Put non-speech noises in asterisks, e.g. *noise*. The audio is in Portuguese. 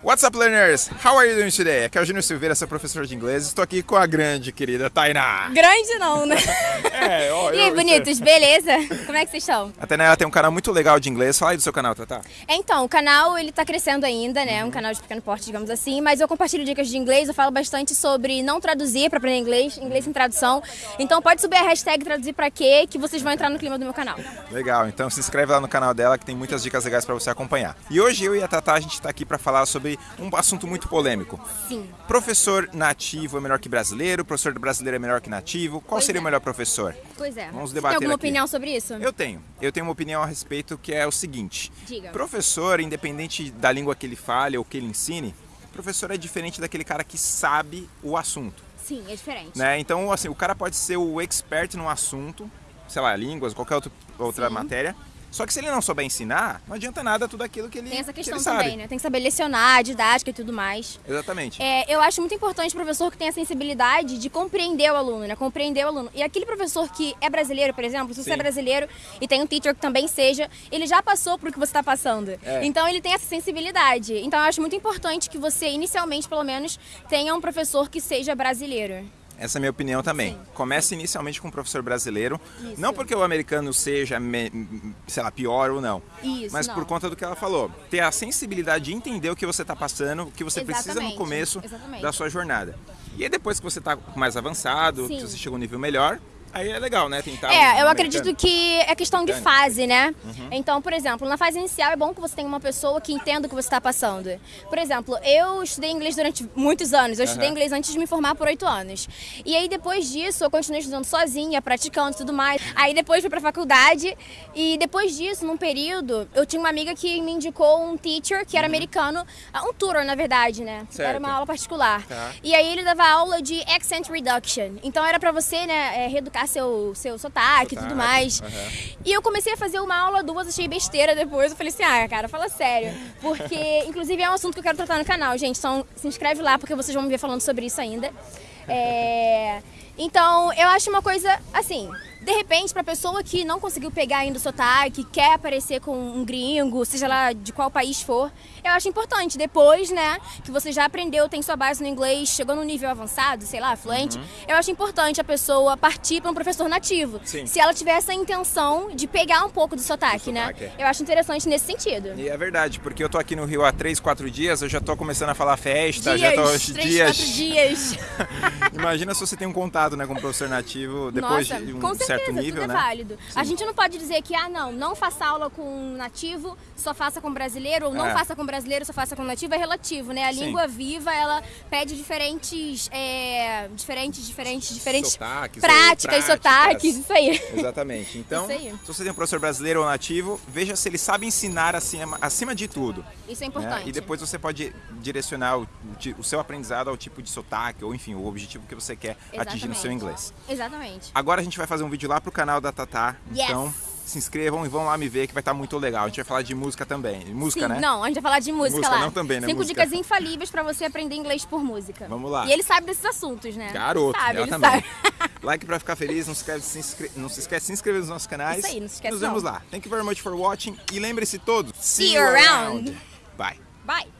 What's up, learners? How are you doing today? Aqui é o Júnior Silveira, sou professor de inglês. Estou aqui com a grande querida Tainá. Grande não, né? *laughs* É, ó, eu- bonitos, beleza? Como é que vocês estão? A Tainá tem um canal muito legal de inglês. Fala aí do seu canal, Tatá. Então, o canal, ele tá crescendo ainda, né? Um canal de pequeno porte, digamos assim. Mas eu compartilho dicas de inglês, eu falo bastante sobre não traduzir pra aprender inglês, inglês sem tradução. Então pode subir a hashtag traduzir pra quê, que vocês vão entrar no clima do meu canal. Legal, então se inscreve lá no canal dela que tem muitas dicas legais para você acompanhar. E hoje eu e a Tatá a gente está aqui para falar sobre um assunto muito polêmico. Sim. Professor nativo é melhor que brasileiro? Professor brasileiro é melhor que nativo? Qual Pois seria é. o melhor professor? Pois é. Vamos Você debater Tem alguma aqui. opinião sobre isso? Eu tenho. Eu tenho uma opinião a respeito que é o seguinte. Diga. Professor, independente da língua que ele fale ou que ele ensine, professor é diferente daquele cara que sabe o assunto. Sim, é diferente. Né? Então, assim, o cara pode ser o expert no assunto, sei lá, línguas, qualquer outro, outra Sim. matéria. Só que se ele não souber ensinar, não adianta nada tudo aquilo que ele, Tem essa que questão sabe. também, né? Tem que saber lecionar, didática e tudo mais. Exatamente. É, eu acho muito importante o professor que tem a sensibilidade de compreender o aluno, né? Compreender o aluno. E aquele professor que é brasileiro, por exemplo, se você Sim. é brasileiro e tem um teacher que também seja, ele já passou por o que você está passando. É. Então ele tem essa sensibilidade. Então eu acho muito importante que você, inicialmente, pelo menos, tenha um professor que seja brasileiro. Essa é a minha opinião também. Sim. Comece inicialmente com um professor brasileiro. Isso. Não porque o americano seja, sei lá, pior ou não. Isso, mas não. por conta do que ela falou. Ter a sensibilidade de entender o que você está passando, o que você precisa no Exatamente, começo exatamente. da sua jornada. E aí depois que você está mais avançado, Sim. que você chega a um nível melhor, aí é legal, né? Tentar É, eu acredito que é questão de fase, né? Uhum. Então, por exemplo, na fase inicial é bom que você tenha uma pessoa que entenda o que você está passando. Por exemplo, eu estudei inglês durante muitos anos. Eu estudei Aham. inglês antes de me formar por oito anos. E aí, depois disso, eu continuei estudando sozinha, praticando e tudo mais. Aí, depois fui pra faculdade. E depois disso, num período, eu tinha uma amiga que me indicou um teacher que era americano, ah, um tutor, na verdade, né? Uhum. Certo. Era uma aula particular. Tá. E aí, ele dava aula de accent reduction. Então, era pra você, né, é, seu, seu sotaque e tudo mais. aham. E eu comecei a fazer uma aula, duas, achei besteira depois. Eu falei assim, ah, cara, fala sério. Porque, *laughs* inclusive, é um assunto que eu quero tratar no canal, gente. Então, se inscreve lá, porque vocês vão me ver falando sobre isso ainda. É, Então, eu acho uma coisa, assim, de repente, pra pessoa que não conseguiu pegar ainda o sotaque, quer aparecer com um gringo, seja lá de qual país for, eu acho importante. Depois, né, que você já aprendeu, tem sua base no inglês, chegou no nível avançado, sei lá, fluente, eu acho importante a pessoa partir para um professor nativo. Sim. Se ela tiver essa intenção de pegar um pouco do sotaque, Do né? sotaque, é. Eu acho interessante nesse sentido. E é verdade, porque eu tô aqui no Rio há 3, 4 dias, eu já tô começando a falar festa, já tô Dias, três, quatro dias. *laughs* Imagina se você tem um contato né, com um professor nativo depois Nossa, de um com certo nível, tudo né? é válido. A gente não pode dizer que, ah, não, não faça aula com nativo, só faça com brasileiro, ou não É. faça com brasileiro, só faça com nativo, é relativo, né? A Sim. língua viva, ela pede diferentes, é, diferentes, diferentes, diferentes Sotaques, práticas, práticas. sotaques, isso aí. Exatamente. Então, aí. se você tem um professor brasileiro ou nativo, veja se ele sabe ensinar acima, acima de tudo. Isso é né? importante. E depois você pode direcionar o, o seu aprendizado ao tipo de sotaque, ou enfim, o objetivo que você quer atingir no seu Exatamente. inglês. Exatamente. Agora a gente vai fazer um vídeo lá pro canal da Tatá. Yes. Então, se inscrevam e vão lá me ver que vai estar muito legal. A gente vai falar de música também. Música, Sim, né? não, a gente vai falar de música, Música lá. não também, né? Cinco Música. dicas infalíveis pra você aprender inglês por música. Vamos lá. E ele sabe desses assuntos, né? Garoto, sabe, ela também. sabe. *laughs* Like pra ficar feliz, não se, esquece, de se inscre- não se esquece de se inscrever nos nossos canais. Isso aí, não se esquece Nos vemos não. lá. Thank you very much for watching. E lembre-se todos. See you around. Bye. Bye.